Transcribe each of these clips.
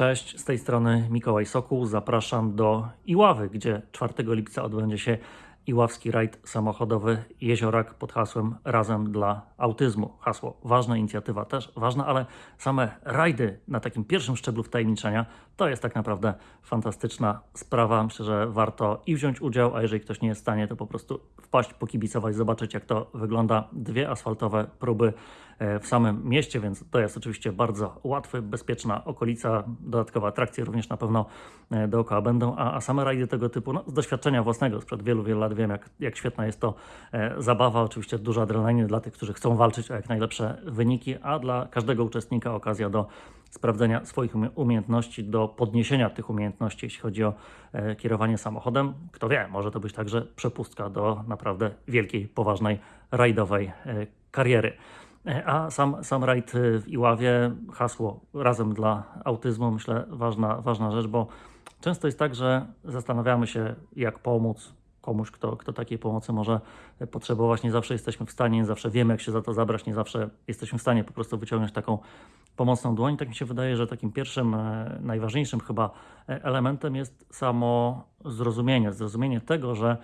Cześć, z tej strony Mikołaj Sokół. Zapraszam do Iławy, gdzie 4 lipca odbędzie się Iławski rajd samochodowy Jeziorak pod hasłem Razem dla autyzmu. Hasło ważna, inicjatywa też ważna, ale same rajdy na takim pierwszym szczeblu wtajemniczenia to jest tak naprawdę fantastyczna sprawa. Myślę, że warto i wziąć udział, a jeżeli ktoś nie jest w stanie, to po prostu wpaść, pokibicować, zobaczyć jak to wygląda. Dwie asfaltowe próby e, w samym mieście, więc to jest oczywiście bardzo łatwy, bezpieczna okolica. Dodatkowe atrakcje również na pewno e, dookoła będą, a, a same rajdy tego typu, no, z doświadczenia własnego sprzed wielu, wielu lat wiem, jak, jak świetna jest to e, zabawa. Oczywiście dużo adrenaliny dla tych, którzy chcą walczyć o jak najlepsze wyniki, a dla każdego uczestnika okazja do sprawdzenia swoich umie- umiejętności, do podniesienia tych umiejętności, jeśli chodzi o e, kierowanie samochodem. Kto wie, może to być także przepustka do naprawdę wielkiej, poważnej, rajdowej e, kariery. A sam, sam rajd w Iławie, hasło razem dla autyzmu, myślę, ważna, ważna rzecz, bo często jest tak, że zastanawiamy się, jak pomóc komuś, kto, kto takiej pomocy może potrzebować. Nie zawsze jesteśmy w stanie, nie zawsze wiemy, jak się za to zabrać, nie zawsze jesteśmy w stanie po prostu wyciągnąć taką pomocną dłoń. Tak mi się wydaje, że takim pierwszym, e, najważniejszym chyba e, elementem jest samo zrozumienie. Zrozumienie tego, że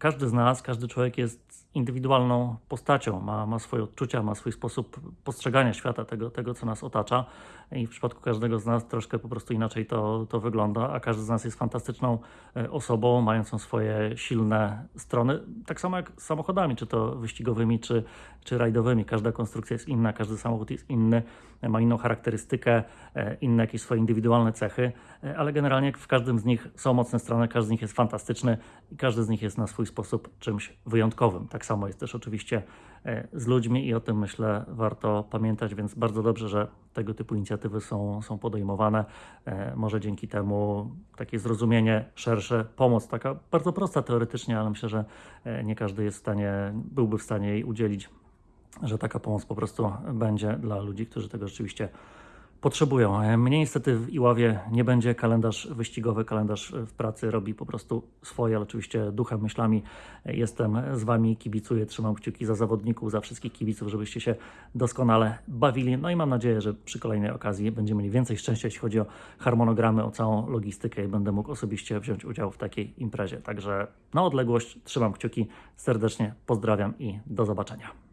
każdy z nas, każdy człowiek jest indywidualną postacią, ma, ma swoje odczucia, ma swój sposób postrzegania świata, tego, tego, co nas otacza. I w przypadku każdego z nas troszkę po prostu inaczej to, to wygląda, a każdy z nas jest fantastyczną e, osobą, mającą swoje silne strony, tak samo jak z samochodami, czy to wyścigowymi, czy, czy rajdowymi. Każda konstrukcja jest inna, każdy samochód jest inny, e, ma inną charakterystykę, e, inne jakieś swoje indywidualne cechy, ale generalnie w każdym z nich są mocne strony, każdy z nich jest fantastyczny i każdy z nich jest na swój sposób czymś wyjątkowym. Tak samo jest też oczywiście e, z ludźmi i o tym myślę warto pamiętać, więc bardzo dobrze, że tego typu inicjatywy są, są podejmowane. E, Może dzięki temu takie zrozumienie szersze, pomoc taka bardzo prosta teoretycznie, ale myślę, że e, nie każdy jest w stanie, byłby w stanie jej udzielić, że taka pomoc po prostu będzie dla ludzi, którzy tego rzeczywiście potrzebują. E, Mnie niestety w Iławie nie będzie kalendarz wyścigowy, kalendarz w pracy robi po prostu swoje, ale oczywiście duchem, myślami e, jestem z Wami, kibicuję, trzymam kciuki za zawodników, za wszystkich kibiców, żebyście się doskonale bawili. No i mam nadzieję, że przy kolejnej okazji będziemy mieli więcej szczęścia, jeśli chodzi o harmonogramy, o całą logistykę i będę mógł osobiście wziąć udział w takiej imprezie. Także na odległość trzymam kciuki, serdecznie pozdrawiam i do zobaczenia.